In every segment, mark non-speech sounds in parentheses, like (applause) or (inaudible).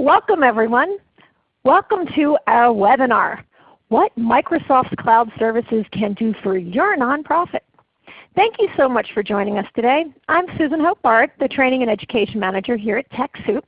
Welcome everyone. Welcome to our webinar, What Microsoft's Cloud Services Can Do for Your Nonprofit. Thank you so much for joining us today. I'm Susan Hobart, the Training and Education Manager here at TechSoup.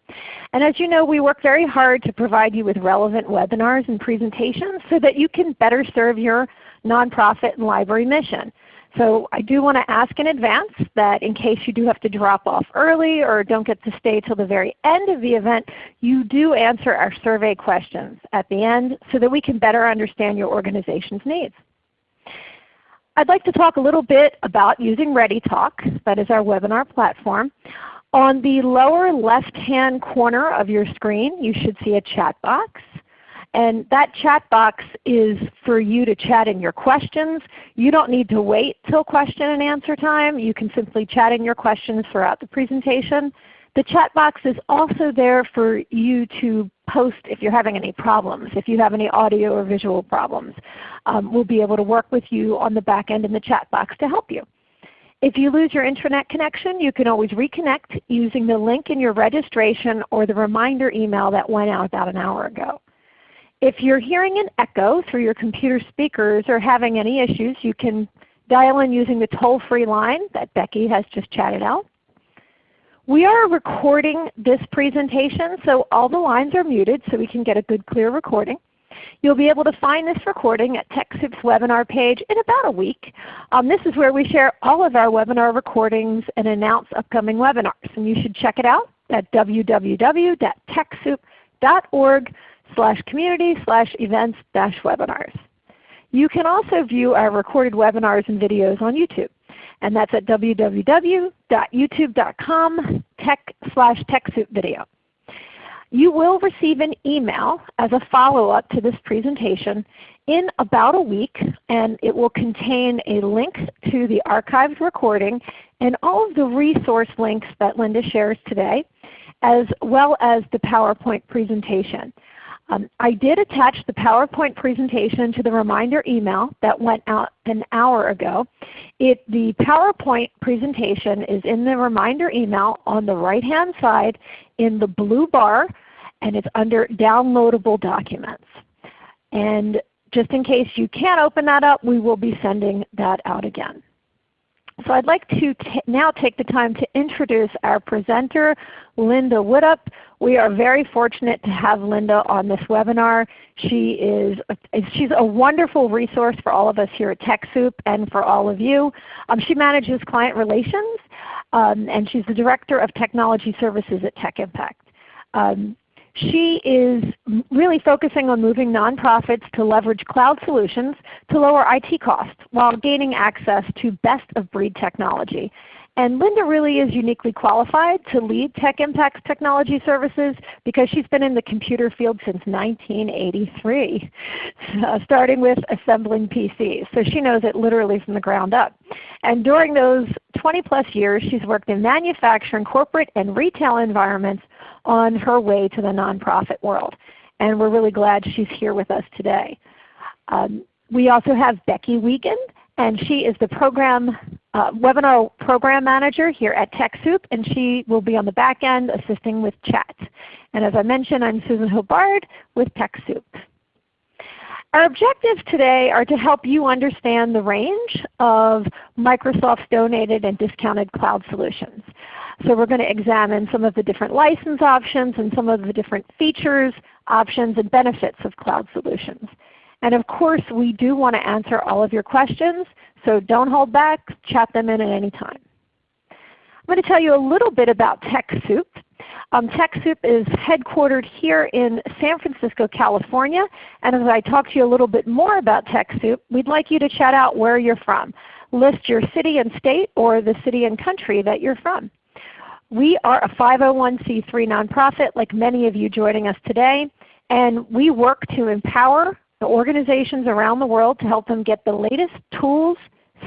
And as you know, we work very hard to provide you with relevant webinars and presentations so that you can better serve your nonprofit and library mission. So I do want to ask in advance that in case you do have to drop off early or don't get to stay till the very end of the event, you do answer our survey questions at the end so that we can better understand your organization's needs. I'd like to talk a little bit about using ReadyTalk, that is our webinar platform. On the lower left-hand corner of your screen, you should see a chat box. And that chat box is for you to chat in your questions. You don't need to wait till question and answer time. You can simply chat in your questions throughout the presentation. The chat box is also there for you to post if you're having any problems, if you have any audio or visual problems. Um, we'll be able to work with you on the back end in the chat box to help you. If you lose your internet connection, you can always reconnect using the link in your registration or the reminder email that went out about an hour ago. If you're hearing an echo through your computer speakers or having any issues, you can dial in using the toll-free line that Becky has just chatted out. We are recording this presentation, so all the lines are muted so we can get a good clear recording. You'll be able to find this recording at TechSoup's webinar page in about a week. Um, this is where we share all of our webinar recordings and announce upcoming webinars. And you should check it out at www.techsoup.org slash community slash events dash webinars. You can also view our recorded webinars and videos on YouTube. And that's at www.youtube.com tech slash TechSoup video. You will receive an email as a follow-up to this presentation in about a week, and it will contain a link to the archived recording and all of the resource links that Linda shares today, as well as the PowerPoint presentation. Um, I did attach the PowerPoint presentation to the reminder email that went out an hour ago. It, the PowerPoint presentation is in the reminder email on the right hand side in the blue bar and it's under downloadable documents. And just in case you can't open that up, we will be sending that out again. So I'd like to now take the time to introduce our presenter, Linda Widdop. We are very fortunate to have Linda on this webinar. She is she's a wonderful resource for all of us here at TechSoup and for all of you. Um, she manages client relations um, and she's the Director of Technology Services at Tech Impact. Um, she is really focusing on moving nonprofits to leverage cloud solutions to lower IT costs while gaining access to best of breed technology. And Linda really is uniquely qualified to lead Tech Impact's technology services because she's been in the computer field since 1983, (laughs) uh, starting with assembling PCs. So she knows it literally from the ground up. And during those 20 plus years, she's worked in manufacturing, corporate, and retail environments on her way to the nonprofit world. And we're really glad she's here with us today. Um, we also have Becky Wiegand, and she is the program uh, webinar program manager here at TechSoup, and she will be on the back end assisting with chat. And as I mentioned, I'm Susan Hobart with TechSoup. Our objectives today are to help you understand the range of Microsoft's donated and discounted cloud solutions. So we're going to examine some of the different license options and some of the different features, options, and benefits of cloud solutions. And of course, we do want to answer all of your questions, so don't hold back. Chat them in at any time. I'm going to tell you a little bit about TechSoup. Um, TechSoup is headquartered here in San Francisco, California. And as I talk to you a little bit more about TechSoup, we'd like you to chat out where you're from. List your city and state or the city and country that you're from. We are a 501c3 nonprofit like many of you joining us today, and we work to empower organizations around the world to help them get the latest tools,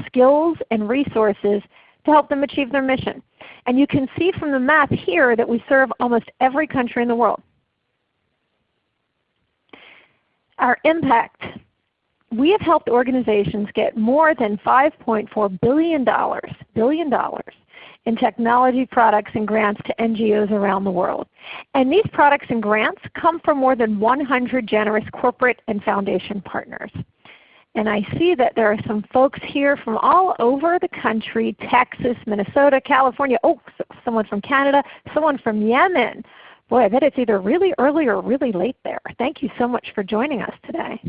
skills, and resources to help them achieve their mission. And you can see from the map here that we serve almost every country in the world. Our impact. We have helped organizations get more than $5.4 billion, billion dollars in technology products and grants to NGOs around the world. And these products and grants come from more than 100 generous corporate and foundation partners. And I see that there are some folks here from all over the country, Texas, Minnesota, California, oh, someone from Canada, someone from Yemen. Boy, I bet it's either really early or really late there. Thank you so much for joining us today.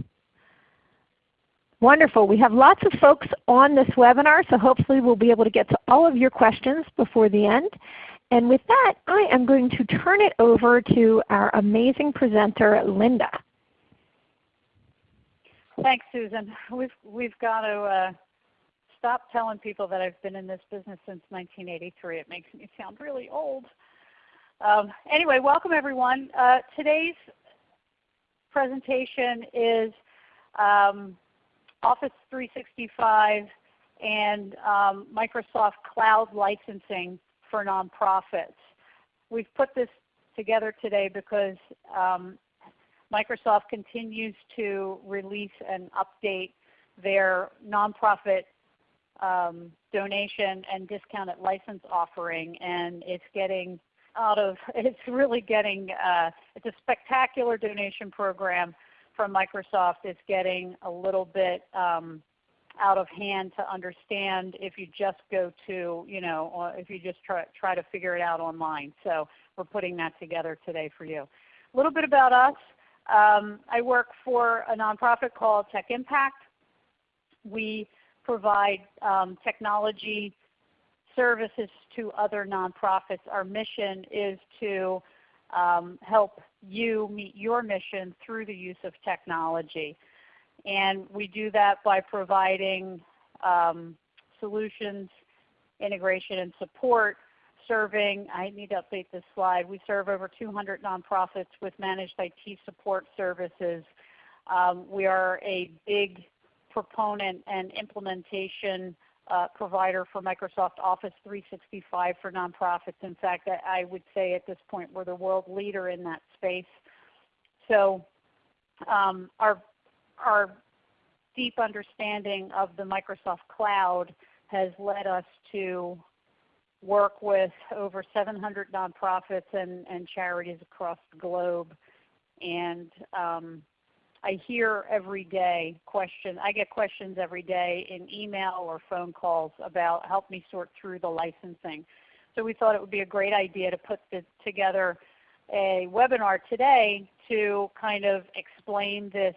Wonderful. We have lots of folks on this webinar, so hopefully we'll be able to get to all of your questions before the end. And with that, I am going to turn it over to our amazing presenter, Linda. Thanks, Susan. We've, we've got to uh, stop telling people that I've been in this business since 1983. It makes me sound really old. Um, anyway, welcome everyone. Uh, today's presentation is um, Office 365 and um, Microsoft Cloud licensing for nonprofits. We've put this together today because um, Microsoft continues to release and update their nonprofit um, donation and discounted license offering, and it's getting out of (laughs) it's really getting uh, it's a spectacular donation program from Microsoft. is getting a little bit um, out of hand to understand if you just go to you know if you just try try to figure it out online. So we're putting that together today for you. A little bit about us. Um, I work for a nonprofit called Tech Impact. We provide um, technology services to other nonprofits. Our mission is to um, help you meet your mission through the use of technology. And we do that by providing um, solutions, integration, and support serving, I need to update this slide, we serve over 200 nonprofits with managed IT support services. Um, we are a big proponent and implementation provider for Microsoft Office 365 for nonprofits. In fact, I, I would say at this point we're the world leader in that space. So um, our, our deep understanding of the Microsoft Cloud has led us to work with over 700 nonprofits and, and charities across the globe. And um, I hear every day questions. I get questions every day in email or phone calls about help me sort through the licensing. So we thought it would be a great idea to put together a webinar today to kind of explain this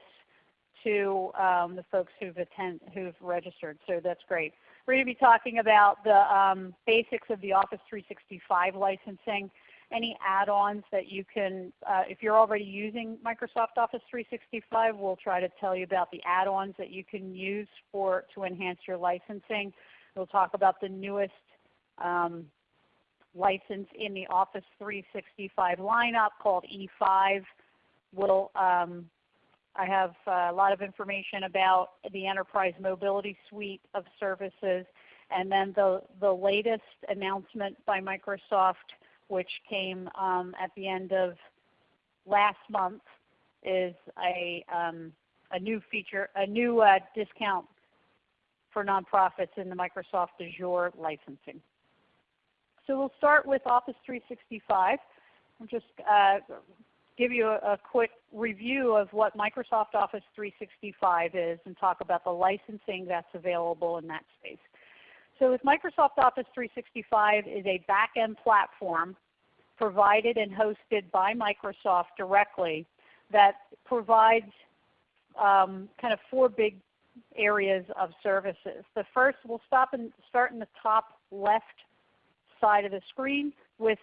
to um, the folks who've attend, who've registered. So that's great. We're going to be talking about the um, basics of the Office 365 licensing, any add-ons that you can, uh, if you're already using Microsoft Office 365, we'll try to tell you about the add-ons that you can use for to enhance your licensing. We'll talk about the newest um, license in the Office 365 lineup called E5. We'll um, I have uh, a lot of information about the Enterprise Mobility Suite of services. And then the, the latest announcement by Microsoft, which came um, at the end of last month, is a, um, a new feature, a new uh, discount for nonprofits in the Microsoft Azure licensing. So we'll start with Office 365. I'm just uh, give you a, a, quick review of what Microsoft Office 365 is and talk about the licensing that's available in that space. So with Microsoft Office 365 is a back-end platform provided and hosted by Microsoft directly that provides um, kind of four big areas of services. The first, we'll stop and start in the top left side of the screen with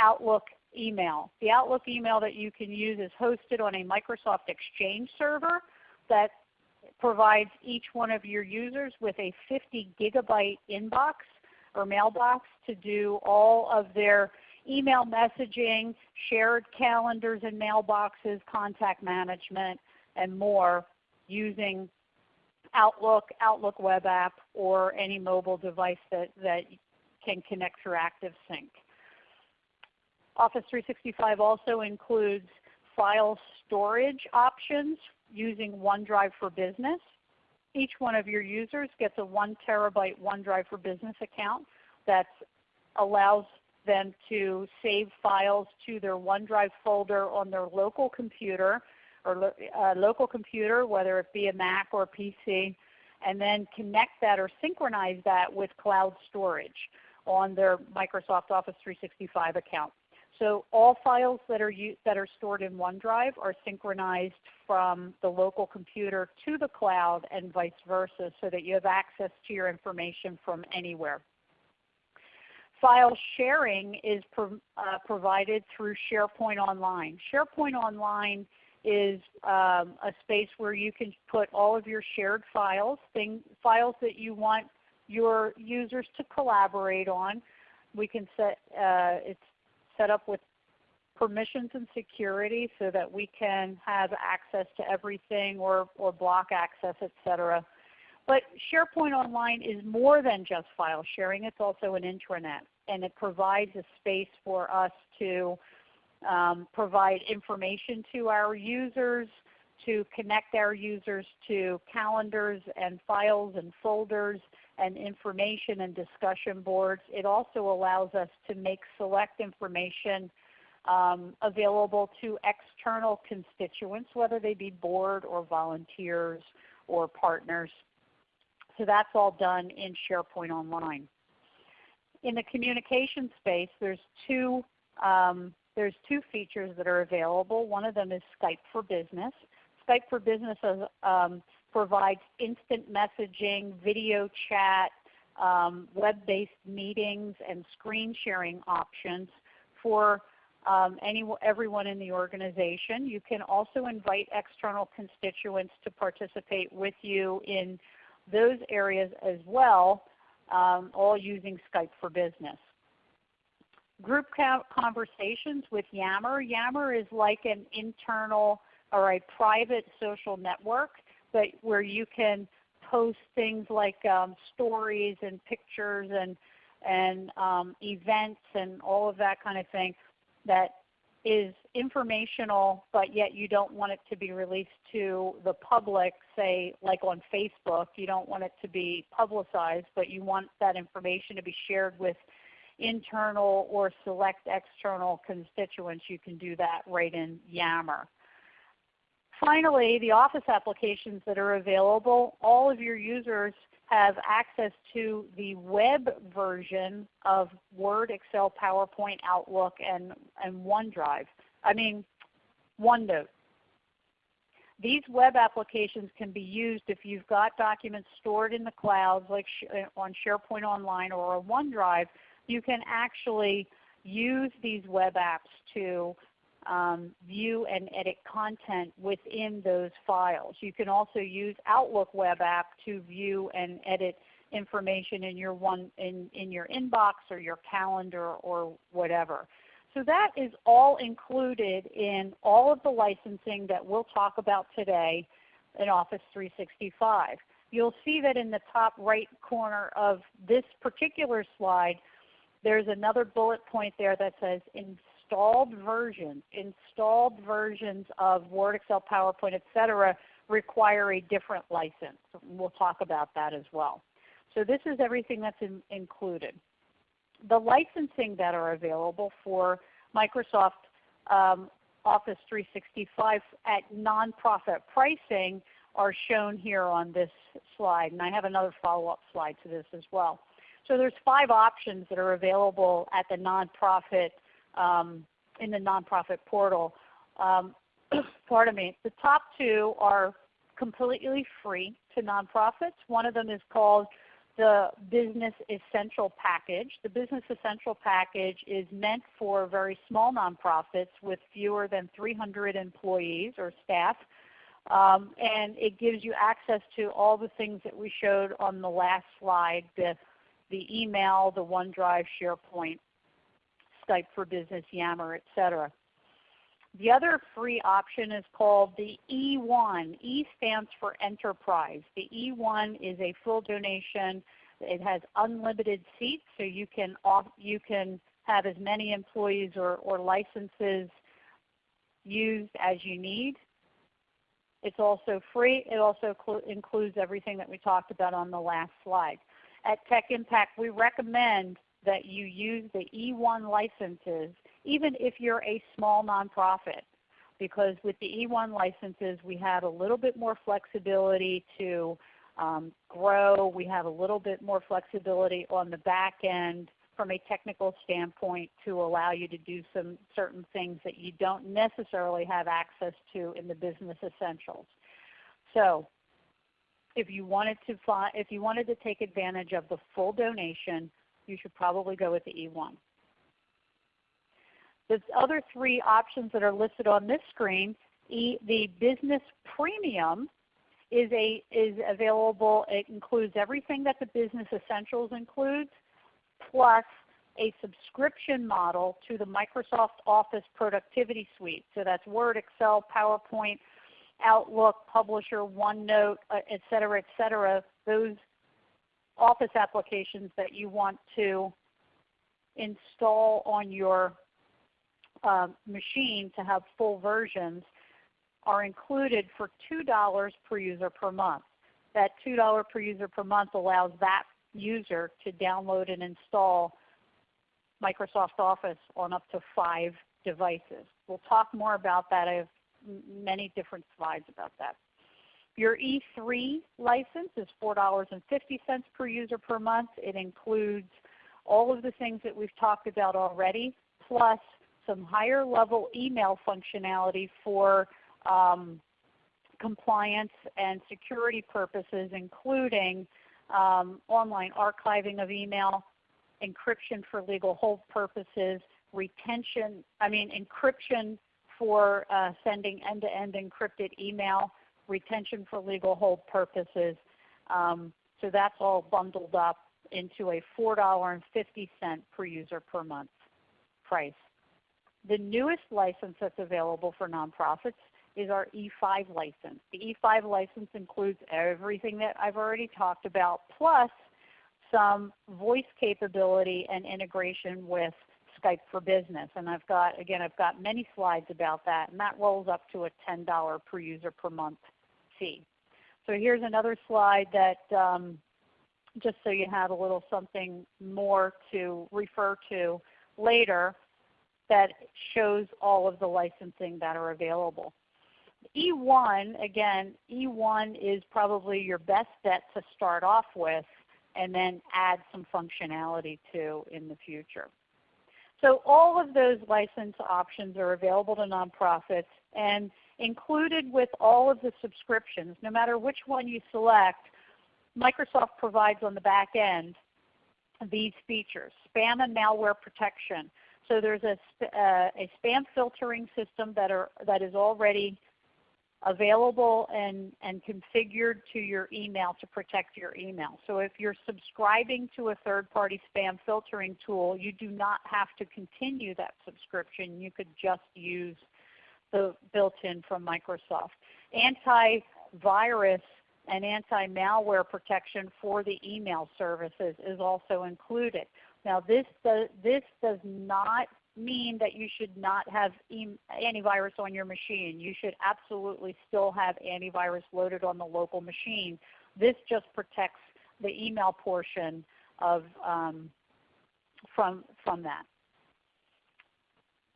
Outlook email. The Outlook email that you can use is hosted on a Microsoft Exchange server that provides each one of your users with a 50 gigabyte inbox or mailbox to do all of their email messaging, shared calendars and mailboxes, contact management, and more using Outlook, Outlook web app, or any mobile device that, that can connect through ActiveSync. Office 365 also includes file storage options using OneDrive for Business. Each one of your users gets a 1 terabyte OneDrive for Business account that allows them to save files to their OneDrive folder on their local computer or uh, local computer, whether it be a Mac or a PC, and then connect that or synchronize that with cloud storage on their Microsoft Office 365 account. So all files that are, that are stored in OneDrive are synchronized from the local computer to the cloud and vice versa so that you have access to your information from anywhere. File sharing is pro uh, provided through SharePoint Online. SharePoint Online is um, a space where you can put all of your shared files, thing, files that you want your users to collaborate on. We can set, uh, it's set up with permissions and security so that we can have access to everything or, or block access, etc. But SharePoint Online is more than just file sharing. It's also an intranet. And it provides a space for us to um, provide information to our users, to connect our users to calendars and files and folders and information and discussion boards. It also allows us to make select information um, available to external constituents, whether they be board or volunteers or partners. So that's all done in SharePoint Online. In the communication space, there's two um, there's two features that are available. One of them is Skype for Business. Skype for Business um, provides instant messaging, video chat, um, web-based meetings, and screen sharing options for um, any, everyone in the organization. You can also invite external constituents to participate with you in those areas as well, um, all using Skype for Business group conversations with Yammer. Yammer is like an internal or a private social network but where you can post things like um, stories and pictures and, and um, events and all of that kind of thing that is informational but yet you don't want it to be released to the public, say like on Facebook. You don't want it to be publicized but you want that information to be shared with internal or select external constituents, you can do that right in Yammer. Finally, the Office applications that are available, all of your users have access to the web version of Word, Excel, PowerPoint, Outlook, and, and OneDrive. I mean, OneNote. These web applications can be used if you've got documents stored in the clouds like uh, on SharePoint Online or on OneDrive you can actually use these web apps to um, view and edit content within those files. You can also use Outlook web app to view and edit information in your one in, in your inbox or your calendar or whatever. So that is all included in all of the licensing that we'll talk about today in Office 365. You'll see that in the top right corner of this particular slide there's another bullet point there that says installed versions. Installed versions of Word, Excel, PowerPoint, etc. require a different license. We'll talk about that as well. So this is everything that's in, included. The licensing that are available for Microsoft um, Office 365 at nonprofit pricing are shown here on this slide. And I have another follow-up slide to this as well. So there's five options that are available at the nonprofit um, in the nonprofit portal. Um, (clears throat) pardon me. The top two are completely free to nonprofits. One of them is called the Business Essential Package. The Business Essential Package is meant for very small nonprofits with fewer than 300 employees or staff. Um, and it gives you access to all the things that we showed on the last slide, the the email, the OneDrive, SharePoint, Skype for Business, Yammer, etc. The other free option is called the E1. E stands for Enterprise. The E1 is a full donation. It has unlimited seats, so you can, off, you can have as many employees or, or licenses used as you need. It's also free. It also includes everything that we talked about on the last slide at Tech Impact, we recommend that you use the E1 licenses even if you're a small nonprofit because with the E1 licenses we have a little bit more flexibility to um, grow. We have a little bit more flexibility on the back end from a technical standpoint to allow you to do some certain things that you don't necessarily have access to in the business essentials. So if you wanted to if you wanted to take advantage of the full donation, you should probably go with the E1. The other three options that are listed on this screen, e, the Business Premium is, a, is available. It includes everything that the Business Essentials includes, plus a subscription model to the Microsoft Office Productivity Suite. So that's Word, Excel, PowerPoint, Outlook, Publisher, OneNote, uh, et cetera, et cetera. Those Office applications that you want to install on your uh, machine to have full versions are included for $2 per user per month. That $2 per user per month allows that user to download and install Microsoft Office on up to five devices. We'll talk more about that. I have many different slides about that. Your E3 license is $4.50 per user per month. It includes all of the things that we've talked about already, plus some higher level email functionality for um, compliance and security purposes, including um, online archiving of email, encryption for legal hold purposes, retention, I mean encryption for uh, sending end-to-end -end encrypted email, retention for legal hold purposes. Um, so that's all bundled up into a $4.50 per user per month price. The newest license that's available for nonprofits is our E5 license. The E5 license includes everything that I've already talked about, plus some voice capability and integration with Skype for Business. And I've got, again, I've got many slides about that, and that rolls up to a $10 per user per month fee. So here's another slide that um, just so you have a little something more to refer to later that shows all of the licensing that are available. E1, again, E1 is probably your best bet to start off with and then add some functionality to in the future. So all of those license options are available to nonprofits and included with all of the subscriptions, no matter which one you select, Microsoft provides on the back end these features. Spam and malware protection, so there's a, uh, a spam filtering system that, are, that is already available and, and configured to your email to protect your email. So if you're subscribing to a third-party spam filtering tool, you do not have to continue that subscription. You could just use the built-in from Microsoft. Antivirus and anti-malware protection for the email services is also included. Now this does, this does not mean that you should not have e antivirus on your machine. You should absolutely still have antivirus loaded on the local machine. This just protects the email portion of um, from, from that.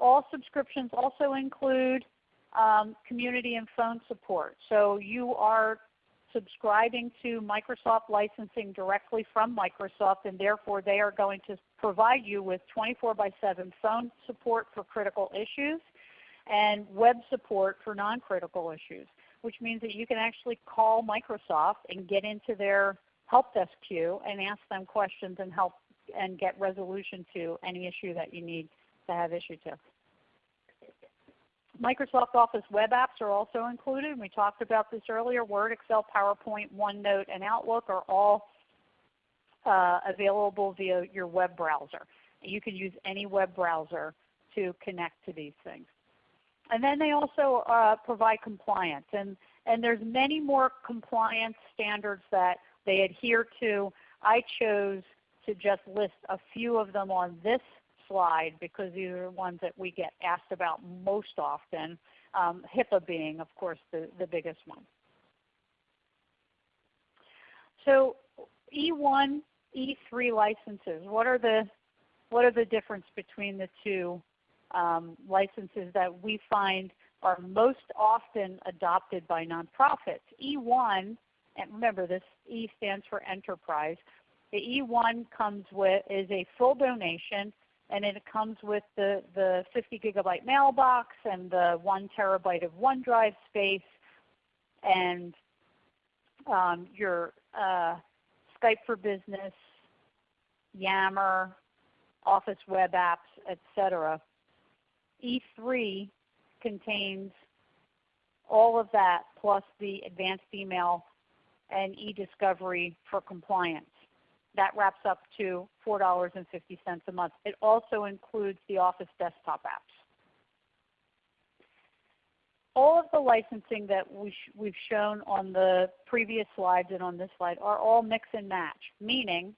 All subscriptions also include um, community and phone support. So you are subscribing to Microsoft licensing directly from Microsoft and therefore they are going to provide you with 24 by 7 phone support for critical issues and web support for non-critical issues, which means that you can actually call Microsoft and get into their help desk queue and ask them questions and help and get resolution to any issue that you need to have issue to. Microsoft Office web apps are also included. We talked about this earlier. Word, Excel, PowerPoint, OneNote, and Outlook are all uh, available via your web browser. You can use any web browser to connect to these things. And then they also uh, provide compliance. And, and there's many more compliance standards that they adhere to. I chose to just list a few of them on this slide because these are the ones that we get asked about most often, um, HIPAA being of course the, the biggest one. So E1, E3 licenses, what are the what are the difference between the two um, licenses that we find are most often adopted by nonprofits? E1, and remember this E stands for enterprise. The E1 comes with is a full donation and it comes with the, the 50 gigabyte mailbox and the 1 terabyte of OneDrive space and um, your uh, Skype for Business, Yammer, Office web apps, etc. E3 contains all of that plus the advanced email and e-discovery for compliance. That wraps up to $4.50 a month. It also includes the Office desktop apps. All of the licensing that we we've shown on the previous slides and on this slide are all mix and match, meaning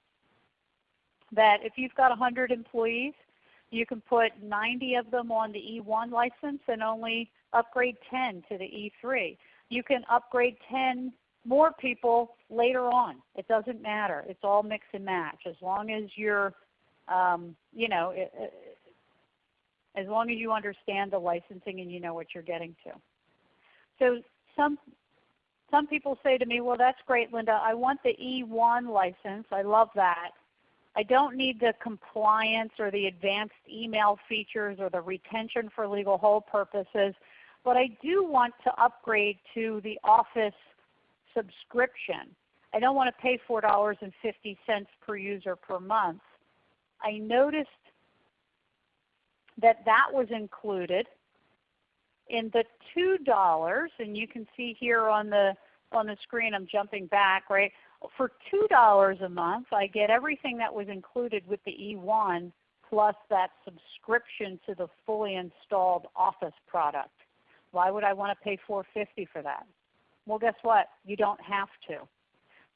that if you've got 100 employees, you can put 90 of them on the E1 license and only upgrade 10 to the E3. You can upgrade 10 more people later on. It doesn't matter. It's all mix and match as long as you're, um, you know, it, as long as you understand the licensing and you know what you're getting to. So some some people say to me, well that's great Linda, I want the E1 license. I love that. I don't need the compliance or the advanced email features or the retention for legal hold purposes, but I do want to upgrade to the Office subscription. I don't want to pay $4.50 per user per month. I noticed that that was included in the $2, and you can see here on the, on the screen I'm jumping back, right? For $2 a month I get everything that was included with the E1 plus that subscription to the fully installed Office product. Why would I want to pay $4.50 for that? Well guess what? You don't have to.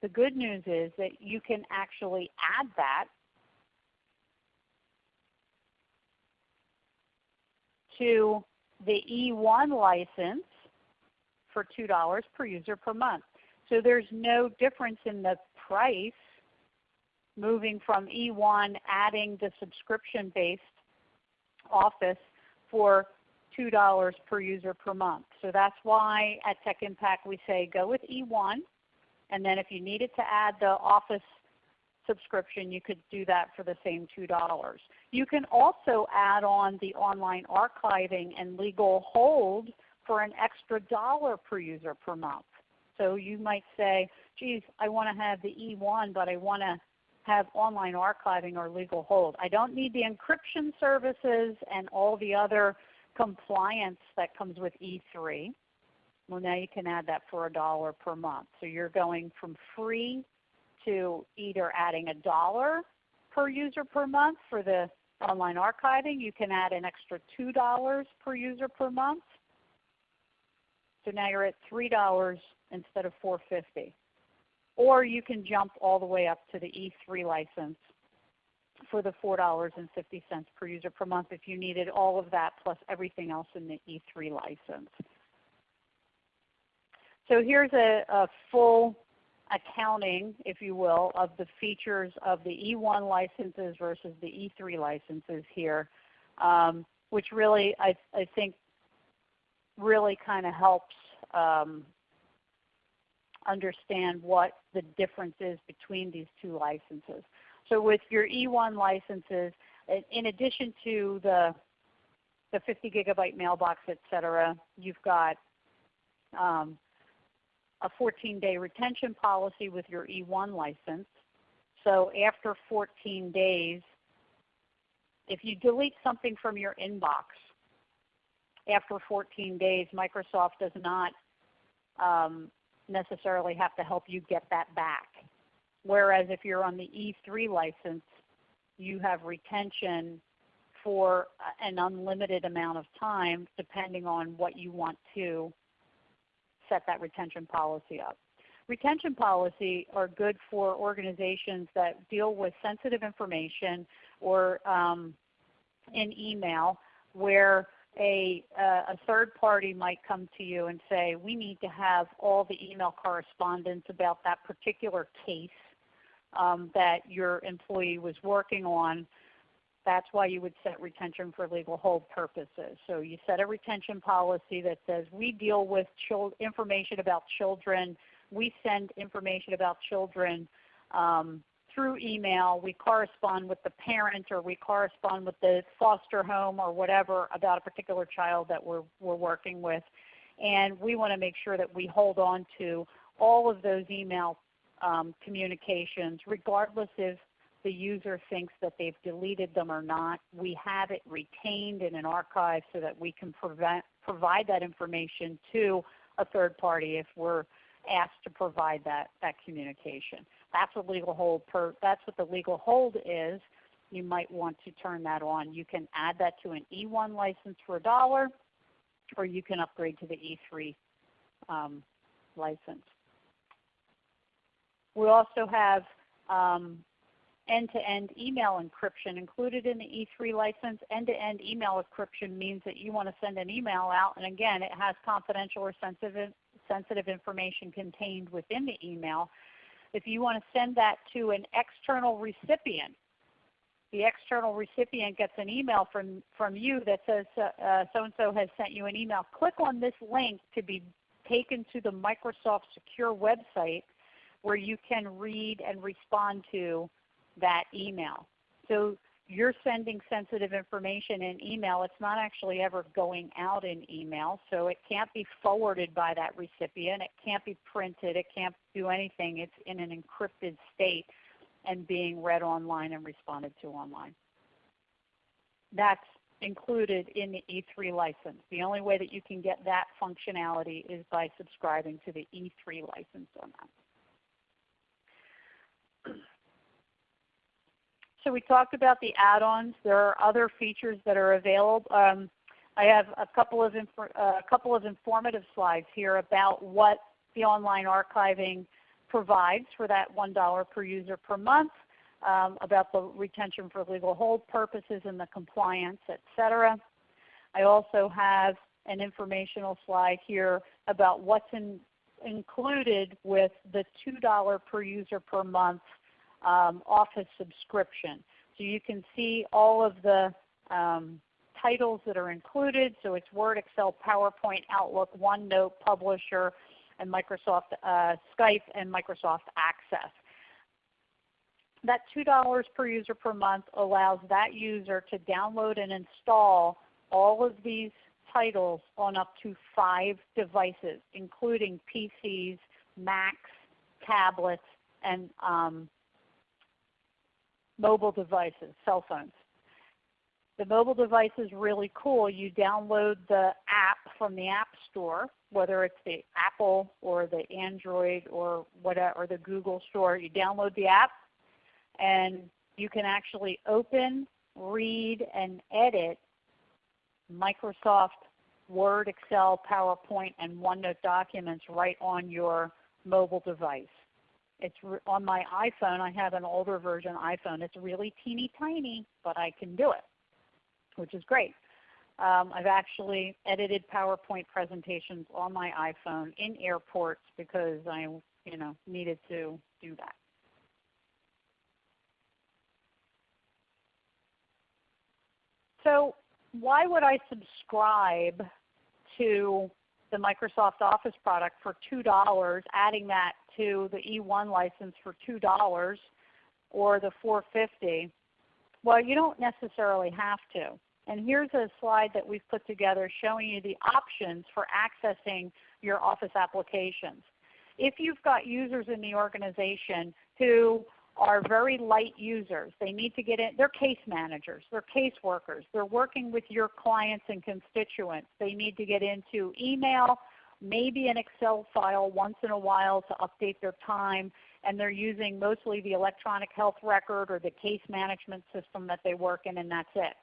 The good news is that you can actually add that to the E1 license for $2 per user per month. So there's no difference in the price moving from E1 adding the subscription-based Office for $2 per user per month. So that's why at Tech Impact we say go with E1 and then if you needed to add the Office subscription you could do that for the same $2. You can also add on the online archiving and legal hold for an extra dollar per user per month. So you might say, geez, I want to have the E1 but I want to have online archiving or legal hold. I don't need the encryption services and all the other compliance that comes with E3. Well now you can add that for a dollar per month. So you're going from free to either adding a dollar per user per month for the online archiving. You can add an extra $2 per user per month. So now you're at $3 instead of $4.50. Or you can jump all the way up to the E3 license for the $4.50 per user per month if you needed all of that plus everything else in the E3 license. So here's a, a full accounting, if you will, of the features of the E1 licenses versus the E3 licenses here, um, which really I, I think really kind of helps um, understand what the difference is between these two licenses. So with your E1 licenses, in addition to the, the 50 gigabyte mailbox, et cetera, you've got um, a 14-day retention policy with your E1 license. So after 14 days, if you delete something from your inbox, after 14 days, Microsoft does not um, necessarily have to help you get that back. Whereas if you're on the E3 license, you have retention for an unlimited amount of time depending on what you want to set that retention policy up. Retention policy are good for organizations that deal with sensitive information or um, in email where a, a third party might come to you and say, we need to have all the email correspondence about that particular case um, that your employee was working on that's why you would set retention for legal hold purposes. So you set a retention policy that says we deal with information about children. We send information about children um, through email. We correspond with the parent or we correspond with the foster home or whatever about a particular child that we're, we're working with. And we want to make sure that we hold on to all of those email um, communications regardless if the user thinks that they've deleted them or not. We have it retained in an archive so that we can prevent, provide that information to a third party if we're asked to provide that, that communication. That's what legal hold per, that's what the legal hold is. You might want to turn that on. You can add that to an E1 license for a dollar, or you can upgrade to the E3 um, license. We also have um, end-to-end email encryption included in the E3 license. End-to-end -end email encryption means that you want to send an email out, and again, it has confidential or sensitive, sensitive information contained within the email. If you want to send that to an external recipient, the external recipient gets an email from, from you that says uh, so-and-so has sent you an email. Click on this link to be taken to the Microsoft Secure website where you can read and respond to that email. So you're sending sensitive information in email. It's not actually ever going out in email, so it can't be forwarded by that recipient. It can't be printed. It can't do anything. It's in an encrypted state and being read online and responded to online. That's included in the E3 license. The only way that you can get that functionality is by subscribing to the E3 license on that. So we talked about the add-ons. There are other features that are available. Um, I have a couple of uh, a couple of informative slides here about what the online archiving provides for that $1 per user per month, um, about the retention for legal hold purposes and the compliance, etc. I also have an informational slide here about what's in, included with the $2 per user per month um, Office subscription. So you can see all of the um, titles that are included. So it's Word, Excel, PowerPoint, Outlook, OneNote, Publisher, and Microsoft uh, Skype and Microsoft Access. That $2 per user per month allows that user to download and install all of these titles on up to five devices, including PCs, Macs, tablets, and um, mobile devices, cell phones. The mobile device is really cool. You download the app from the App Store, whether it's the Apple or the Android or whatever, or the Google Store. You download the app, and you can actually open, read, and edit Microsoft Word, Excel, PowerPoint, and OneNote documents right on your mobile device. It's on my iPhone. I have an older version iPhone. It's really teeny tiny, but I can do it, which is great. Um, I've actually edited PowerPoint presentations on my iPhone in airports because I you know, needed to do that. So why would I subscribe to the Microsoft Office product for $2, adding that to the E1 license for $2 or the 450 well, you don't necessarily have to. And here's a slide that we've put together showing you the options for accessing your Office applications. If you've got users in the organization who are very light users. They need to get in. They're case managers. They're caseworkers. They're working with your clients and constituents. They need to get into email, maybe an Excel file once in a while to update their time, and they're using mostly the electronic health record or the case management system that they work in, and that's it.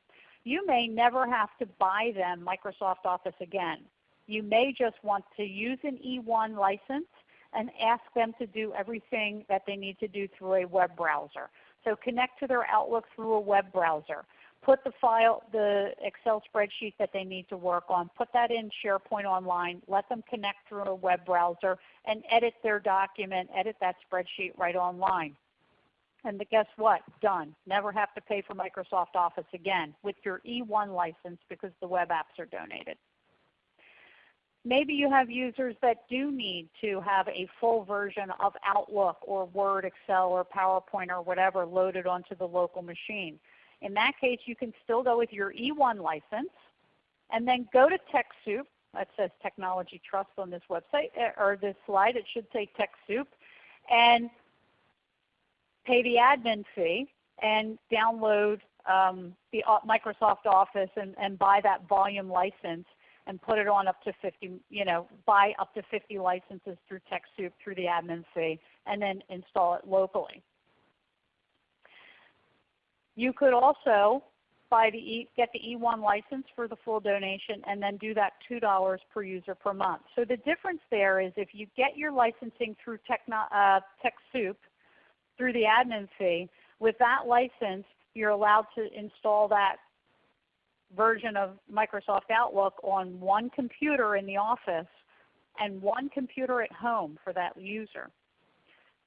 You may never have to buy them Microsoft Office again. You may just want to use an E1 license and ask them to do everything that they need to do through a web browser. So connect to their Outlook through a web browser put the file, the Excel spreadsheet that they need to work on, put that in SharePoint Online, let them connect through a web browser, and edit their document, edit that spreadsheet right online. And guess what? Done. Never have to pay for Microsoft Office again with your E1 license because the web apps are donated. Maybe you have users that do need to have a full version of Outlook or Word, Excel, or PowerPoint or whatever loaded onto the local machine. In that case, you can still go with your E1 license and then go to TechSoup. That says Technology Trust on this website eh, or this slide. It should say TechSoup. And pay the admin fee and download um, the uh, Microsoft Office and, and buy that volume license and put it on up to 50, you know, buy up to 50 licenses through TechSoup through the admin fee and then install it locally. You could also buy the e, get the E1 license for the full donation and then do that $2 per user per month. So the difference there is if you get your licensing through Techno, uh, TechSoup through the admin fee, with that license you're allowed to install that version of Microsoft Outlook on one computer in the office and one computer at home for that user.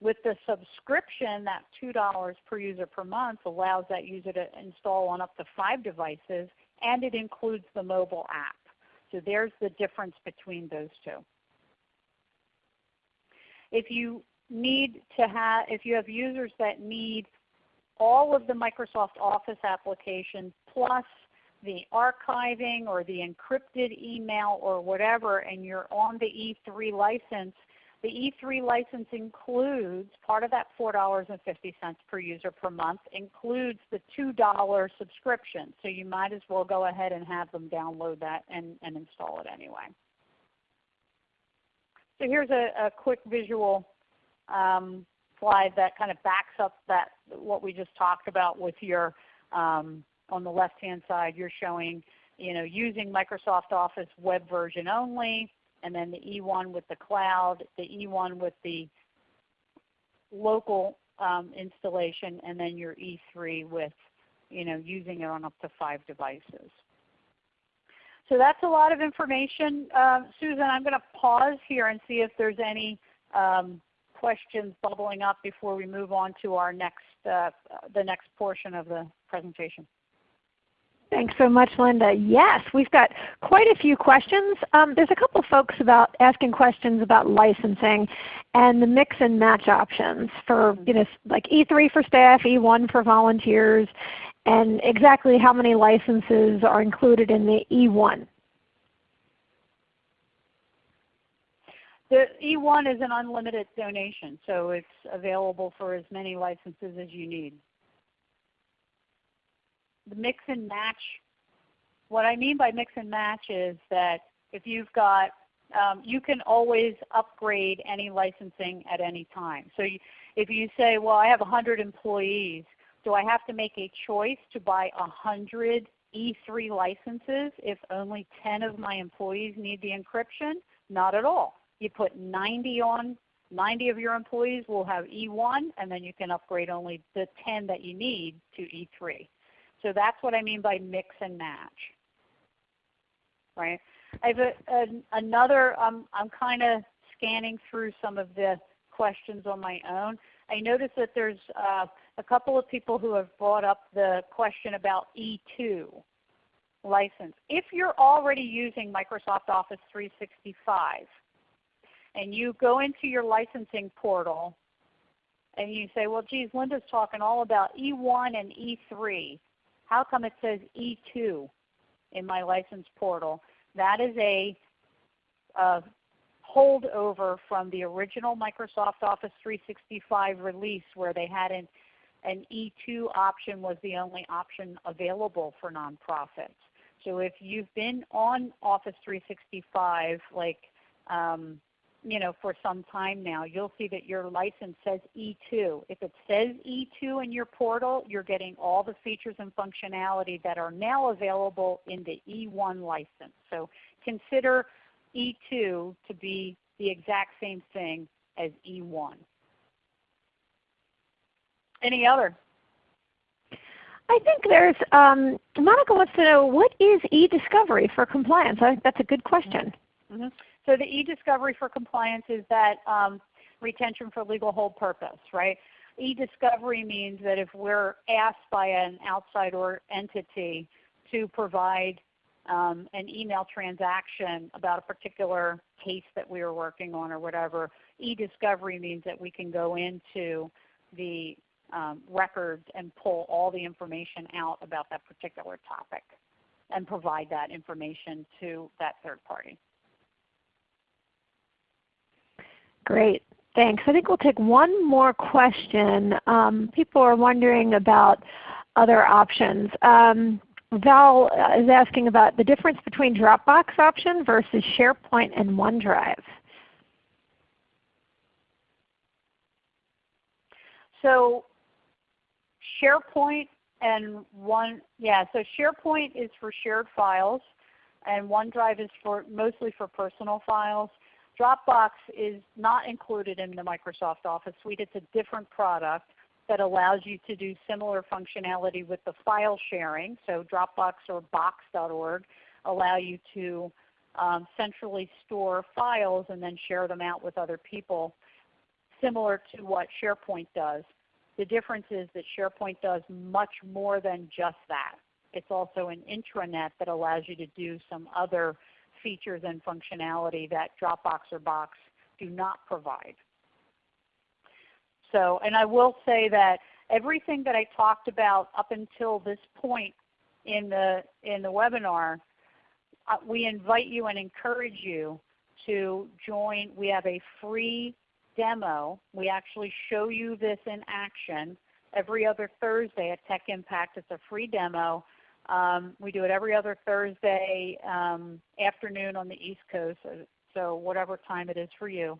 With the subscription, that $2 per user per month allows that user to install on up to 5 devices and it includes the mobile app. So there's the difference between those two. If you need to have, if you have users that need all of the Microsoft Office applications plus the archiving or the encrypted email or whatever and you're on the E3 license, the E3 license includes, part of that $4.50 per user per month includes the $2 subscription. So you might as well go ahead and have them download that and, and install it anyway. So here's a, a quick visual um, slide that kind of backs up that what we just talked about with your um, on the left-hand side, you're showing you know, using Microsoft Office web version only, and then the E1 with the cloud, the E1 with the local um, installation, and then your E3 with you know, using it on up to 5 devices. So that's a lot of information. Uh, Susan, I'm going to pause here and see if there's any um, questions bubbling up before we move on to our next, uh, the next portion of the presentation. Thanks so much, Linda. Yes, we've got quite a few questions. Um, there's a couple folks about asking questions about licensing and the mix and match options for you know like E3 for staff, E1 for volunteers, and exactly how many licenses are included in the E1. The E1 is an unlimited donation, so it's available for as many licenses as you need the mix and match, what I mean by mix and match is that if you've got, um, you can always upgrade any licensing at any time. So you, if you say, well I have 100 employees, do I have to make a choice to buy 100 E3 licenses if only 10 of my employees need the encryption? Not at all. You put 90 on, 90 of your employees will have E1 and then you can upgrade only the 10 that you need to E3. So that's what I mean by mix and match. Right? I have a, a, another, um, I'm kind of scanning through some of the questions on my own. I noticed that there's uh, a couple of people who have brought up the question about E2 license. If you're already using Microsoft Office 365 and you go into your licensing portal and you say, well geez, Linda's talking all about E1 and E3 how come it says E2 in my license portal? That is a, a holdover from the original Microsoft Office 365 release where they had an, an E2 option was the only option available for nonprofits. So if you've been on Office 365 like um, you know, for some time now, you'll see that your license says E2. If it says E2 in your portal, you're getting all the features and functionality that are now available in the E1 license. So consider E2 to be the exact same thing as E1. Any other? I think there's, um, Monica wants to know, what is e-discovery for compliance? I think that's a good question. Mm -hmm. So the e-discovery for compliance is that um, retention for legal hold purpose, right? E-discovery means that if we're asked by an outside or entity to provide um, an email transaction about a particular case that we are working on or whatever, e-discovery means that we can go into the um, records and pull all the information out about that particular topic and provide that information to that third party. Great. Thanks. I think we'll take one more question. Um, people are wondering about other options. Um, Val uh, is asking about the difference between Dropbox option versus SharePoint and OneDrive. So SharePoint and one, yeah, so SharePoint is for shared files and OneDrive is for mostly for personal files. Dropbox is not included in the Microsoft Office Suite. It's a different product that allows you to do similar functionality with the file sharing. So Dropbox or box.org allow you to um, centrally store files and then share them out with other people similar to what SharePoint does. The difference is that SharePoint does much more than just that. It's also an intranet that allows you to do some other features and functionality that Dropbox or Box do not provide. So, and I will say that everything that I talked about up until this point in the, in the webinar, uh, we invite you and encourage you to join. We have a free demo. We actually show you this in action every other Thursday at Tech Impact. It's a free demo. Um, we do it every other Thursday um, afternoon on the East Coast, so, so whatever time it is for you.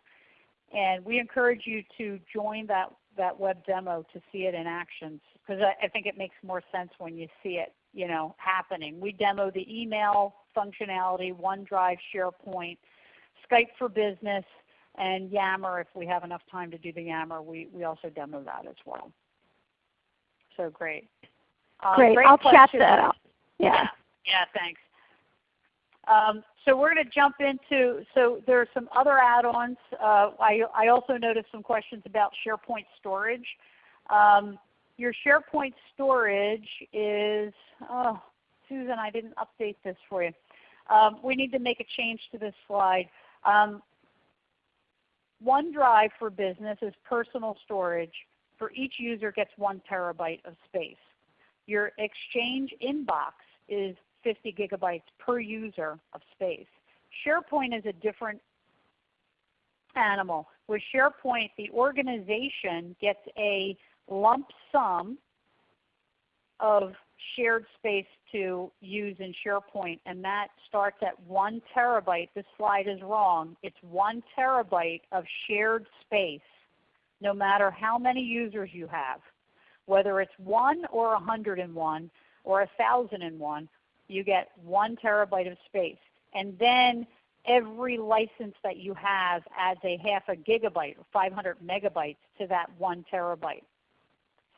And we encourage you to join that, that web demo to see it in action because I, I think it makes more sense when you see it you know, happening. We demo the email functionality, OneDrive, SharePoint, Skype for Business, and Yammer. If we have enough time to do the Yammer, we, we also demo that as well. So great. Uh, great. great. I'll question. chat that out. (laughs) Yeah. yeah. Yeah, thanks. Um, so we're going to jump into, so there are some other add-ons. Uh, I, I also noticed some questions about SharePoint storage. Um, your SharePoint storage is, oh, Susan, I didn't update this for you. Um, we need to make a change to this slide. Um, OneDrive for Business is personal storage. For each user gets one terabyte of space. Your Exchange inbox is 50 gigabytes per user of space. SharePoint is a different animal. With SharePoint, the organization gets a lump sum of shared space to use in SharePoint, and that starts at 1 terabyte. This slide is wrong. It's 1 terabyte of shared space no matter how many users you have. Whether it's 1 or 101 or 1001, you get 1 terabyte of space. And then every license that you have adds a half a gigabyte or 500 megabytes to that 1 terabyte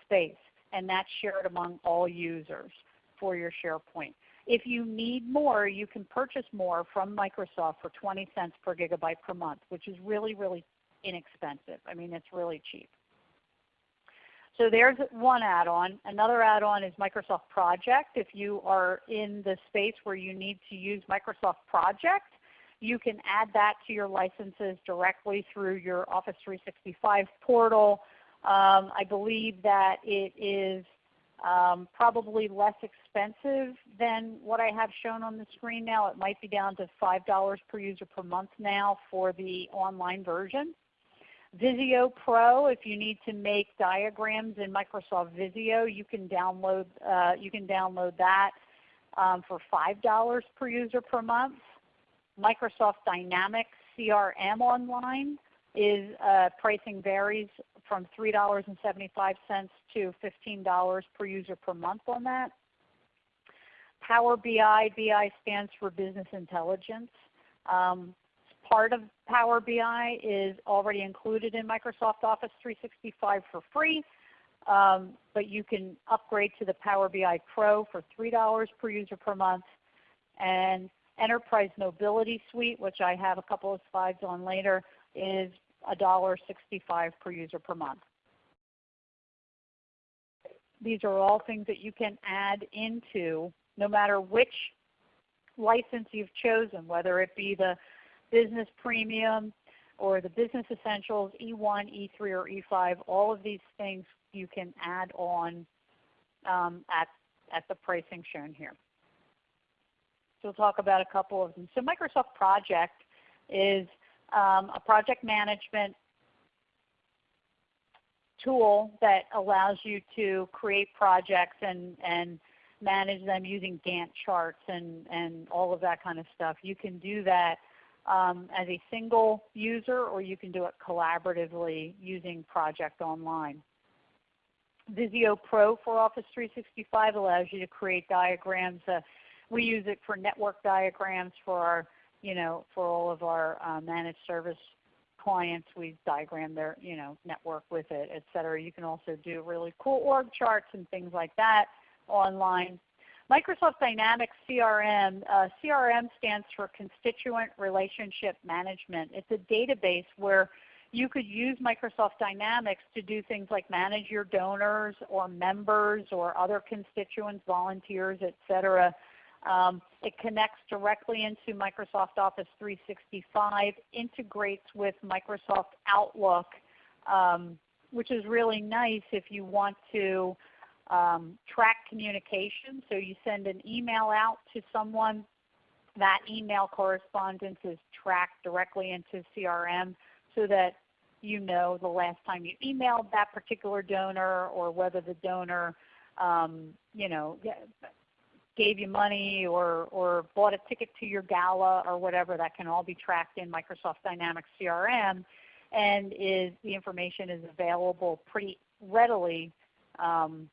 space. And that's shared among all users for your SharePoint. If you need more, you can purchase more from Microsoft for 20 cents per gigabyte per month, which is really, really inexpensive. I mean, it's really cheap. So there's one add-on. Another add-on is Microsoft Project. If you are in the space where you need to use Microsoft Project, you can add that to your licenses directly through your Office 365 portal. Um, I believe that it is um, probably less expensive than what I have shown on the screen now. It might be down to $5 per user per month now for the online version. Visio Pro, if you need to make diagrams in Microsoft Visio, you can download, uh, you can download that um, for $5 per user per month. Microsoft Dynamics CRM Online is uh, pricing varies from $3.75 to $15 per user per month on that. Power BI, BI stands for Business Intelligence. Um, part of Power BI is already included in Microsoft Office 365 for free, um, but you can upgrade to the Power BI Pro for $3 per user per month. And Enterprise Mobility Suite, which I have a couple of slides on later, is $1.65 per user per month. these are all things that you can add into no matter which license you've chosen, whether it be the Business Premium or the Business Essentials, E1, E3, or E5. All of these things you can add on um, at, at the pricing shown here. So we'll talk about a couple of them. So Microsoft Project is um, a project management tool that allows you to create projects and, and manage them using Gantt charts and, and all of that kind of stuff. You can do that um, as a single user or you can do it collaboratively using Project Online. Visio Pro for Office 365 allows you to create diagrams. Uh, we use it for network diagrams for our, you know, for all of our uh, managed service clients. We diagram their you know, network with it, etc. You can also do really cool org charts and things like that online. Microsoft Dynamics CRM, uh, CRM stands for Constituent Relationship Management. It's a database where you could use Microsoft Dynamics to do things like manage your donors or members or other constituents, volunteers, etc. Um, it connects directly into Microsoft Office 365, integrates with Microsoft Outlook, um, which is really nice if you want to um, track communication. So you send an email out to someone, that email correspondence is tracked directly into CRM so that you know the last time you emailed that particular donor or whether the donor um, you know, gave you money or, or bought a ticket to your gala or whatever, that can all be tracked in Microsoft Dynamics CRM and is, the information is available pretty readily um,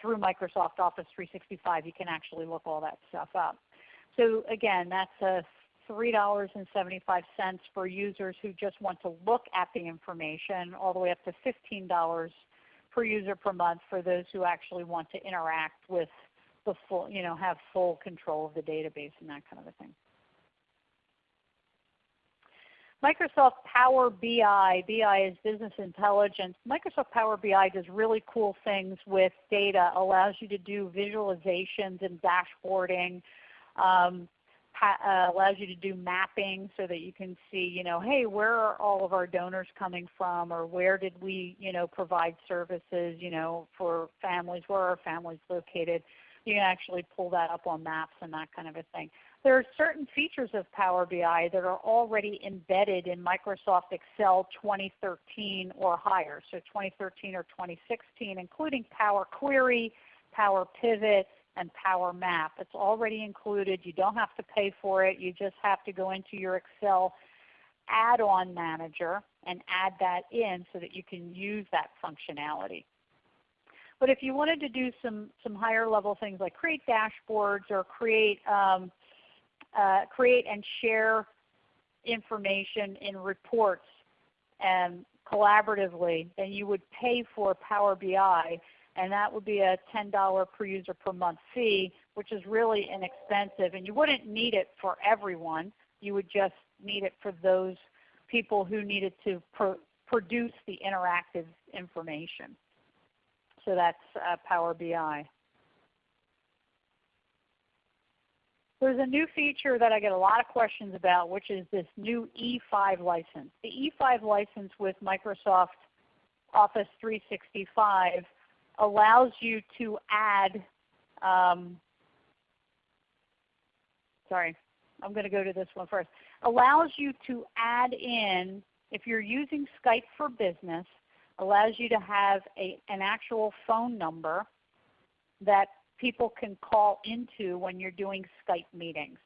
through Microsoft Office 365. You can actually look all that stuff up. So again, that's a $3.75 for users who just want to look at the information, all the way up to $15 per user per month for those who actually want to interact with the full, you know, have full control of the database and that kind of a thing. Microsoft Power BI, BI is business intelligence. Microsoft Power BI does really cool things with data, allows you to do visualizations and dashboarding, um, uh, allows you to do mapping so that you can see, you know, hey, where are all of our donors coming from or where did we, you know, provide services, you know, for families, where are families located. You can actually pull that up on maps and that kind of a thing. There are certain features of Power BI that are already embedded in Microsoft Excel 2013 or higher, so 2013 or 2016, including Power Query, Power Pivot, and Power Map. It's already included. You don't have to pay for it. You just have to go into your Excel add-on manager and add that in so that you can use that functionality. But if you wanted to do some, some higher level things like create dashboards or create, um, uh, create and share information in reports and collaboratively, then you would pay for Power BI and that would be a $10 per user per month fee, which is really inexpensive. And you wouldn't need it for everyone. You would just need it for those people who needed to pro produce the interactive information. So that's uh, Power BI. There's a new feature that I get a lot of questions about, which is this new E5 license. The E5 license with Microsoft Office 365 allows you to add, um, sorry, I'm going to go to this one first, allows you to add in, if you're using Skype for Business, allows you to have a, an actual phone number that people can call into when you're doing Skype meetings.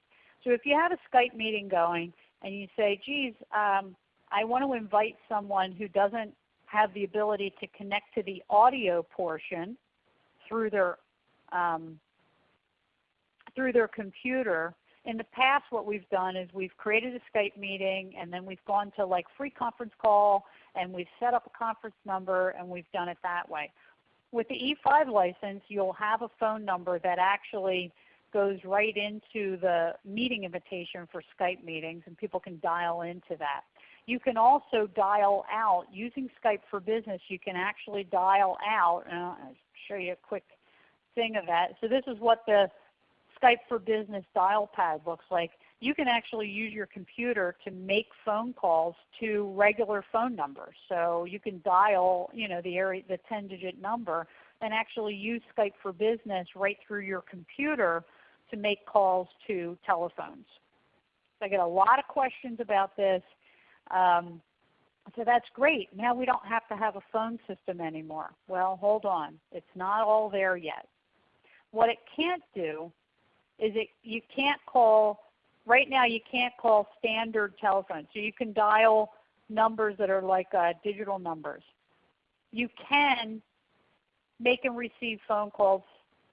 So if you have a Skype meeting going and you say, geez, um, I want to invite someone who doesn't have the ability to connect to the audio portion through their, um, through their computer, in the past what we've done is we've created a Skype meeting and then we've gone to like free conference call and we've set up a conference number and we've done it that way. With the E5 license you'll have a phone number that actually goes right into the meeting invitation for Skype meetings and people can dial into that. You can also dial out, using Skype for Business, you can actually dial out, I'll show you a quick thing of that. So this is what the Skype for Business dial pad looks like. You can actually use your computer to make phone calls to regular phone numbers. So you can dial you know, the, area, the 10 digit number and actually use Skype for Business right through your computer to make calls to telephones. So I get a lot of questions about this. Um, so that's great. Now we don't have to have a phone system anymore. Well, hold on. It's not all there yet. What it can't do is it, you can't call, right now you can't call standard telephones. So you can dial numbers that are like uh, digital numbers. You can make and receive phone calls,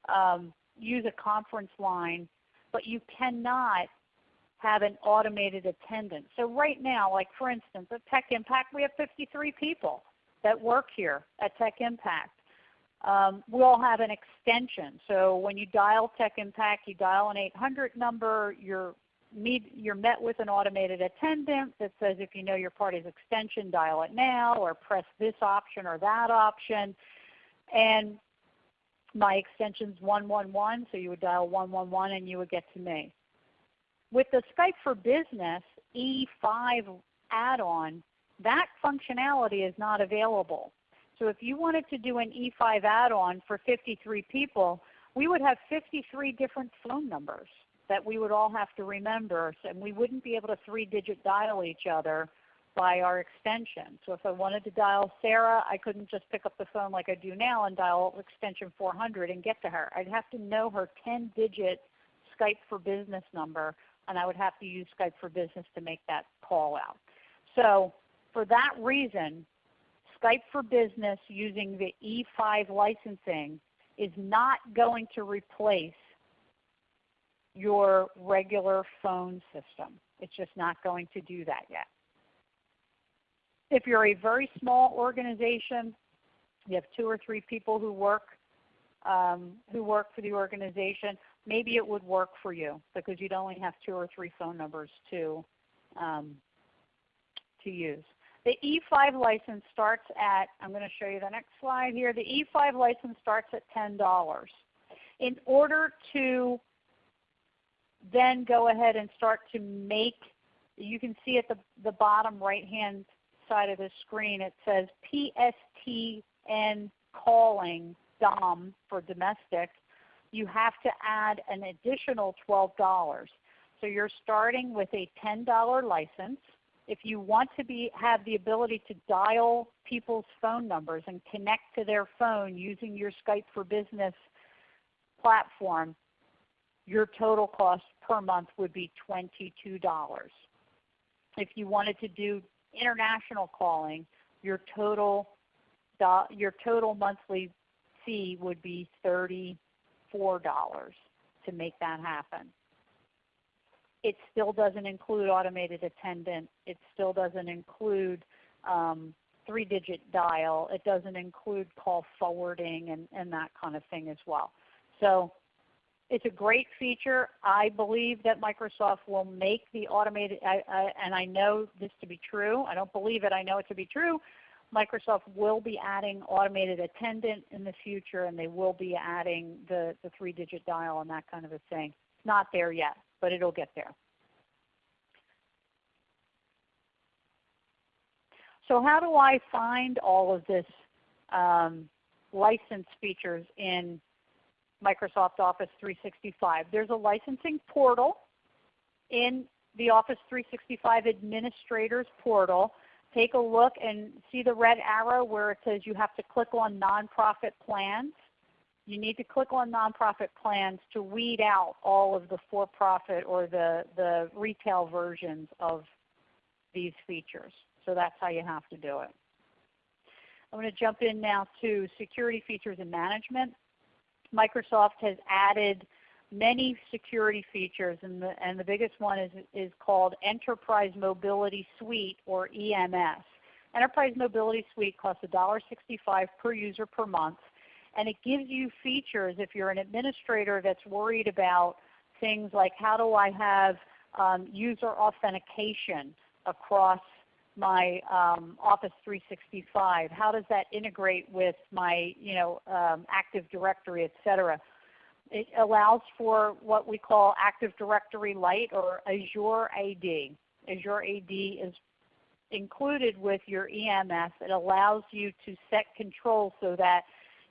um, use a conference line, but you cannot have an automated attendant. So right now, like for instance, at Tech Impact, we have 53 people that work here at Tech Impact. Um, we all have an extension. So when you dial Tech Impact, you dial an 800 number, you're, meet, you're met with an automated attendant that says if you know your party's extension, dial it now or press this option or that option. And my extension is 111, so you would dial 111 and you would get to me. With the Skype for Business E5 add-on, that functionality is not available. So if you wanted to do an E5 add-on for 53 people, we would have 53 different phone numbers that we would all have to remember, and we wouldn't be able to three-digit dial each other by our extension. So if I wanted to dial Sarah, I couldn't just pick up the phone like I do now and dial extension 400 and get to her. I'd have to know her 10-digit Skype for Business number and I would have to use Skype for Business to make that call out. So for that reason, Skype for Business using the E5 licensing is not going to replace your regular phone system. It's just not going to do that yet. If you're a very small organization, you have two or three people who work um, who work for the organization, maybe it would work for you because you'd only have two or three phone numbers to, um, to use. The E5 license starts at, I'm going to show you the next slide here. The E5 license starts at $10. In order to then go ahead and start to make, you can see at the, the bottom right hand side of the screen it says PSTN calling DOM for domestic you have to add an additional $12. So you're starting with a $10 license. If you want to be, have the ability to dial people's phone numbers and connect to their phone using your Skype for Business platform, your total cost per month would be $22. If you wanted to do international calling, your total, your total monthly fee would be 30 $4 to make that happen. It still doesn't include automated attendant. It still doesn't include um, three-digit dial. It doesn't include call forwarding and, and that kind of thing as well. So it's a great feature. I believe that Microsoft will make the automated, I, I, and I know this to be true. I don't believe it. I know it to be true. Microsoft will be adding automated attendant in the future and they will be adding the, the three-digit dial and that kind of a thing. It's not there yet, but it will get there. So how do I find all of this um, license features in Microsoft Office 365? There's a licensing portal in the Office 365 Administrators portal take a look and see the red arrow where it says you have to click on nonprofit plans. You need to click on nonprofit plans to weed out all of the for-profit or the, the retail versions of these features. So that's how you have to do it. I'm going to jump in now to security features and management. Microsoft has added many security features, and the, and the biggest one is, is called Enterprise Mobility Suite or EMS. Enterprise Mobility Suite costs $1.65 per user per month, and it gives you features if you're an administrator that's worried about things like how do I have um, user authentication across my um, Office 365? How does that integrate with my you know, um, Active Directory, etc.? It allows for what we call Active Directory Lite or Azure AD. Azure AD is included with your EMS. It allows you to set controls so that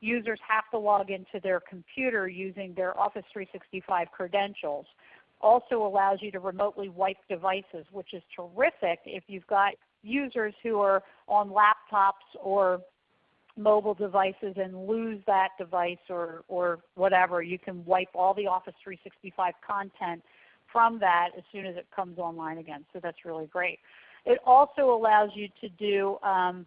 users have to log into their computer using their Office 365 credentials. Also allows you to remotely wipe devices, which is terrific if you've got users who are on laptops or mobile devices and lose that device or, or whatever. You can wipe all the Office 365 content from that as soon as it comes online again. So that's really great. It also allows you to do um,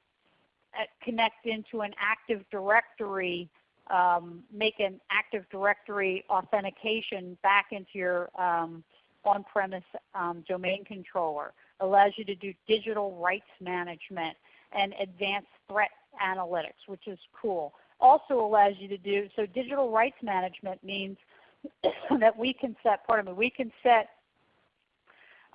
connect into an Active Directory, um, make an Active Directory authentication back into your um, on-premise um, domain controller. Allows you to do digital rights management and advanced threat analytics, which is cool. Also allows you to do, so digital rights management means (coughs) that we can set, pardon me, we can set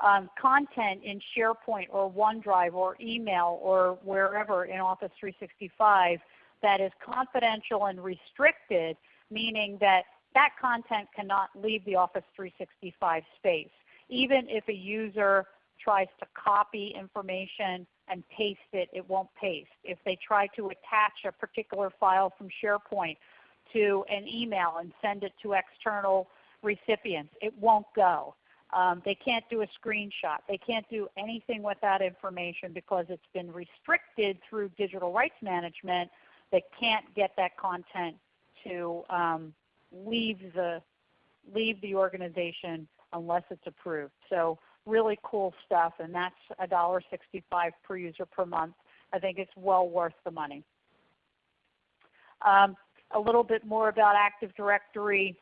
um, content in SharePoint or OneDrive or email or wherever in Office 365 that is confidential and restricted, meaning that that content cannot leave the Office 365 space. Even if a user tries to copy information and paste it, it won't paste. If they try to attach a particular file from SharePoint to an email and send it to external recipients, it won't go. Um, they can't do a screenshot. They can't do anything with that information because it's been restricted through digital rights management. They can't get that content to um, leave the leave the organization unless it's approved. So really cool stuff, and that's $1.65 per user per month. I think it's well worth the money. Um, a little bit more about Active Directory.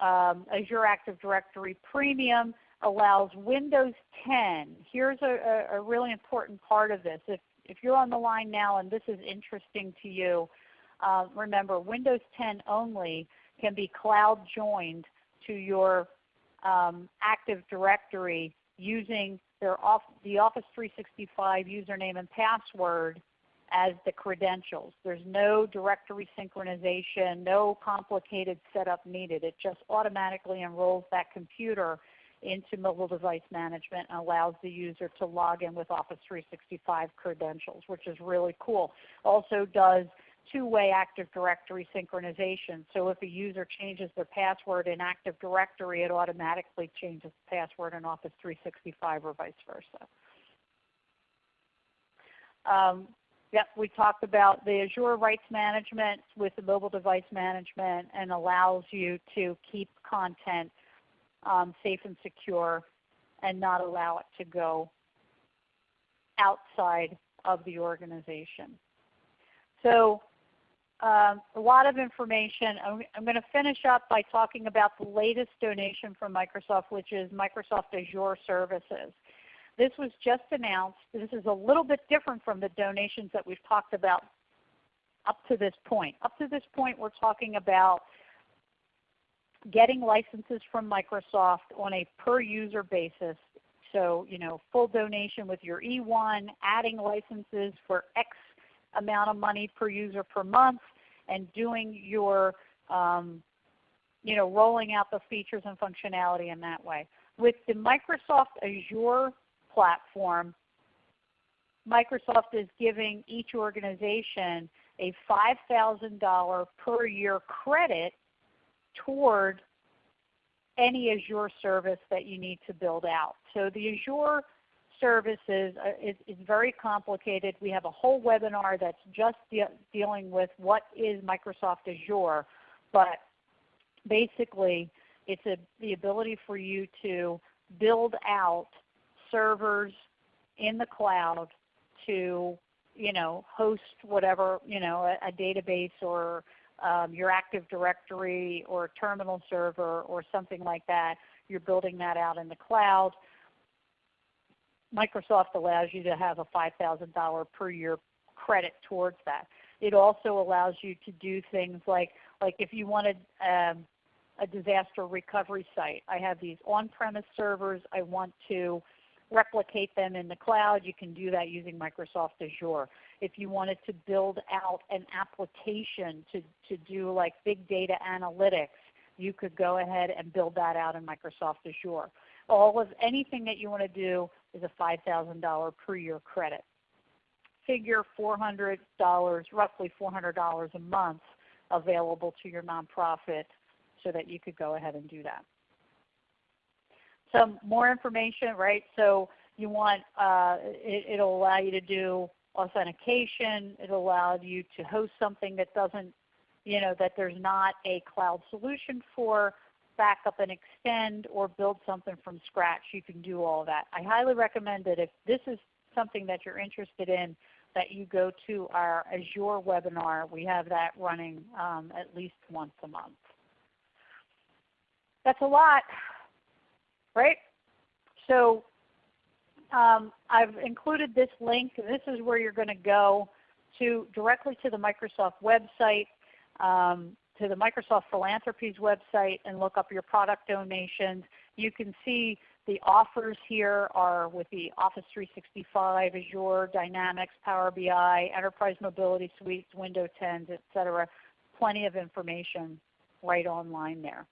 Um, Azure Active Directory Premium allows Windows 10. Here's a, a, a, really important part of this. If, if you're on the line now and this is interesting to you, uh, remember Windows 10 only can be cloud joined to your um, Active Directory using their off, the Office 365 username and password as the credentials. There's no directory synchronization, no complicated setup needed. It just automatically enrolls that computer into mobile device management and allows the user to log in with Office 365 credentials, which is really cool. Also does two-way Active Directory synchronization. So if a user changes their password in Active Directory, it automatically changes the password in Office 365 or vice versa. Um, yep, we talked about the Azure Rights Management with the mobile device management and allows you to keep content um, safe and secure and not allow it to go outside of the organization. So um, a lot of information. I'm, I'm going to finish up by talking about the latest donation from Microsoft, which is Microsoft Azure Services. This was just announced. This is a little bit different from the donations that we've talked about up to this point. Up to this point, we're talking about getting licenses from Microsoft on a per user basis. So, you know, full donation with your E1, adding licenses for amount of money per user per month and doing your, um, you know, rolling out the features and functionality in that way. With the Microsoft Azure platform, Microsoft is giving each organization a $5,000 per year credit toward any Azure service that you need to build out. So the Azure services uh, is, is, very complicated. We have a whole webinar that's just de dealing with what is Microsoft Azure. But basically, it's a, the ability for you to build out servers in the cloud to you know, host whatever, you know, a, a database or um, your Active Directory or terminal server or something like that. You're building that out in the cloud. Microsoft allows you to have a $5,000 per year credit towards that. It also allows you to do things like, like if you wanted um, a disaster recovery site, I have these on-premise servers. I want to replicate them in the cloud, you can do that using Microsoft Azure. If you wanted to build out an application to, to do like big data analytics, you could go ahead and build that out in Microsoft Azure. All of anything that you want to do is a $5,000 per year credit. Figure $400, roughly $400 a month available to your nonprofit so that you could go ahead and do that. Some more information, right? So you want, uh, it, will allow you to do authentication. It'll allow you to host something that doesn't, you know, that there's not a cloud solution for, back up and extend, or build something from scratch. You can do all that. I highly recommend that if this is something that you're interested in, that you go to our Azure webinar. We have that running um, at least once a month. That's a lot, right? So um, I've included this link. This is where you're going to go to directly to the Microsoft website, um, to the Microsoft Philanthropies website and look up your product donations. You can see the offers here are with the Office 365, Azure, Dynamics, Power BI, Enterprise Mobility Suites, Windows 10s, etc. Plenty of information right online there.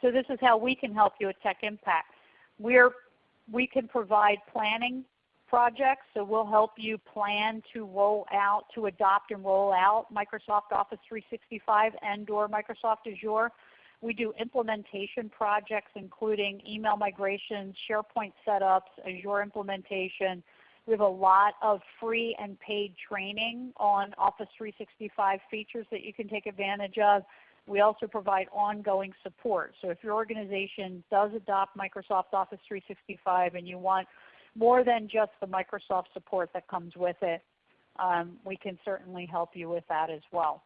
So this is how we can help you at Tech Impact. We're we can provide planning projects, so we'll help you plan to roll out, to adopt and roll out Microsoft Office 365 and or Microsoft Azure. We do implementation projects including email migrations, SharePoint setups, Azure implementation. We have a lot of free and paid training on Office 365 features that you can take advantage of. We also provide ongoing support. So if your organization does adopt Microsoft Office 365 and you want more than just the Microsoft support that comes with it, um, we can certainly help you with that as well.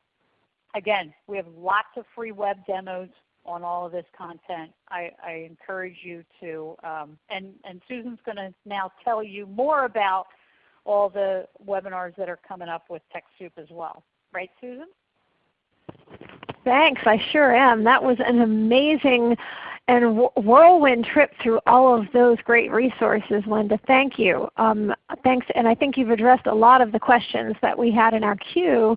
Again, we have lots of free web demos on all of this content. I, I encourage you to, um, and, and Susan's going to now tell you more about all the webinars that are coming up with TechSoup as well. Right, Susan? Thanks, I sure am. That was an amazing and whirlwind trip through all of those great resources, Linda. Thank you. Um, thanks, and I think you've addressed a lot of the questions that we had in our queue.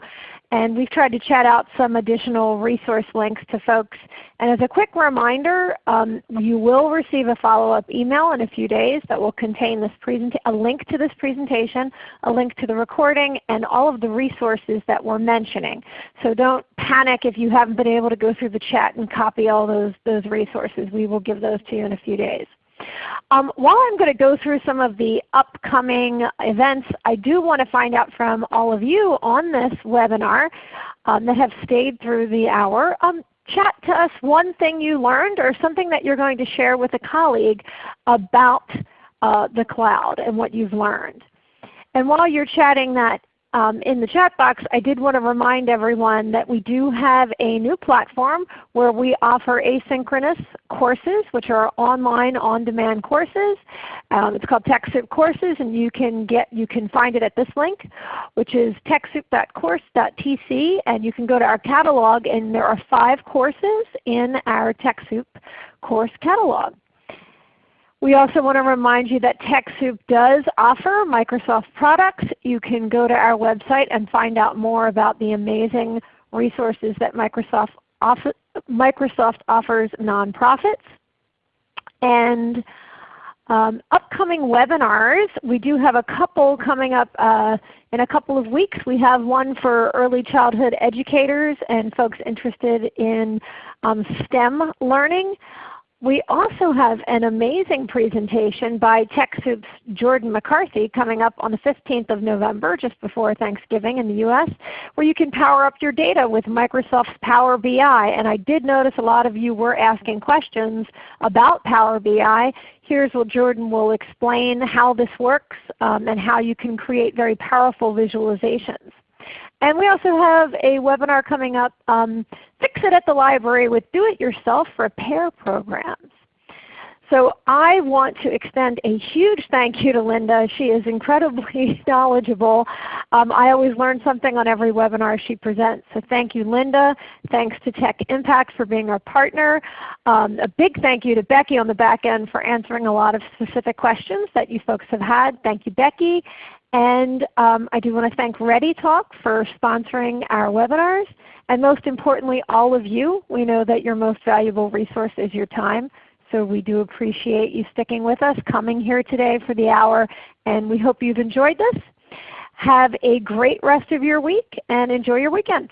And we've tried to chat out some additional resource links to folks. And as a quick reminder, um, you will receive a follow-up email in a few days that will contain this a link to this presentation, a link to the recording, and all of the resources that we're mentioning. So don't panic if you haven't been able to go through the chat and copy all those, those resources. We will give those to you in a few days. Um, while I'm going to go through some of the upcoming events, I do want to find out from all of you on this webinar um, that have stayed through the hour. Um, chat to us one thing you learned or something that you're going to share with a colleague about uh, the cloud and what you've learned. And while you're chatting that um, in the chat box, I did want to remind everyone that we do have a new platform where we offer asynchronous courses, which are online on-demand courses. Um, it's called TechSoup Courses, and you can get you can find it at this link, which is techsoup.course.tc, and you can go to our catalog, and there are five courses in our TechSoup course catalog. We also want to remind you that TechSoup does offer Microsoft products. You can go to our website and find out more about the amazing resources that Microsoft, Microsoft offers nonprofits. And um, upcoming webinars, we do have a couple coming up uh, in a couple of weeks. We have one for early childhood educators and folks interested in um, STEM learning. We also have an amazing presentation by TechSoup's Jordan McCarthy coming up on the 15th of November, just before Thanksgiving in the US, where you can power up your data with Microsoft's Power BI. And I did notice a lot of you were asking questions about Power BI. Here's what Jordan will explain how this works um, and how you can create very powerful visualizations. And we also have a webinar coming up, um, Fix It at the Library with Do-It-Yourself Repair Programs. So I want to extend a huge thank you to Linda. She is incredibly (laughs) knowledgeable. Um, I always learn something on every webinar she presents. So thank you Linda. Thanks to Tech Impact for being our partner. Um, a big thank you to Becky on the back end for answering a lot of specific questions that you folks have had. Thank you Becky. And um, I do want to thank ReadyTalk for sponsoring our webinars. And most importantly, all of you. We know that your most valuable resource is your time. So we do appreciate you sticking with us, coming here today for the hour, and we hope you've enjoyed this. Have a great rest of your week and enjoy your weekend.